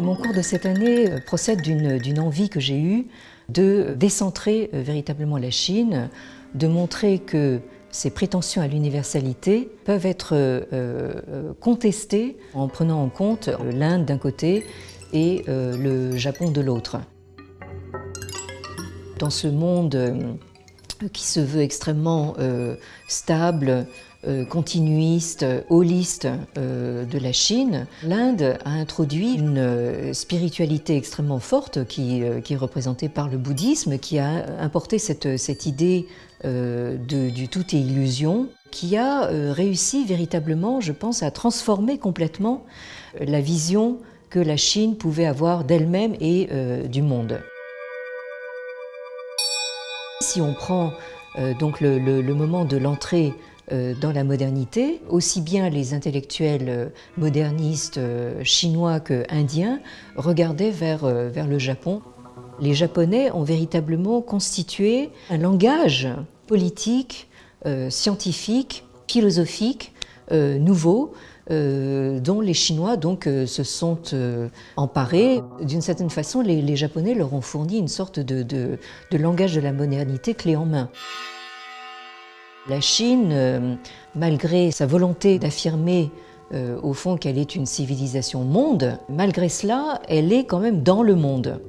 Mon cours de cette année procède d'une envie que j'ai eue de décentrer euh, véritablement la Chine, de montrer que ces prétentions à l'universalité peuvent être euh, euh, contestées en prenant en compte l'Inde d'un côté et le Japon de l'autre. Dans ce monde qui se veut extrêmement stable, euh, continuiste, holiste euh, de la Chine, l'Inde a introduit une euh, spiritualité extrêmement forte qui, est représentée par le bouddhisme, qui a importé cette, cette idée du tout est illusion, qui a réussi véritablement, je pense, à transformer complètement la vision que la Chine pouvait avoir d'elle-même et du monde. Si on prend donc le, moment de l'entrée euh, dans la modernité, aussi bien les intellectuels euh, modernistes euh, chinois que indiens regardaient vers, vers le Japon. Les Japonais ont véritablement constitué un langage politique, scientifique, philosophique nouveau dont les Chinois donc, se sont emparés. D'une certaine façon, les, Japonais leur ont fourni une sorte de, de langage de la modernité clé en main. La Chine, euh, malgré sa volonté d'affirmer euh, au fond qu'elle est une civilisation monde, malgré cela, elle est quand même dans le monde.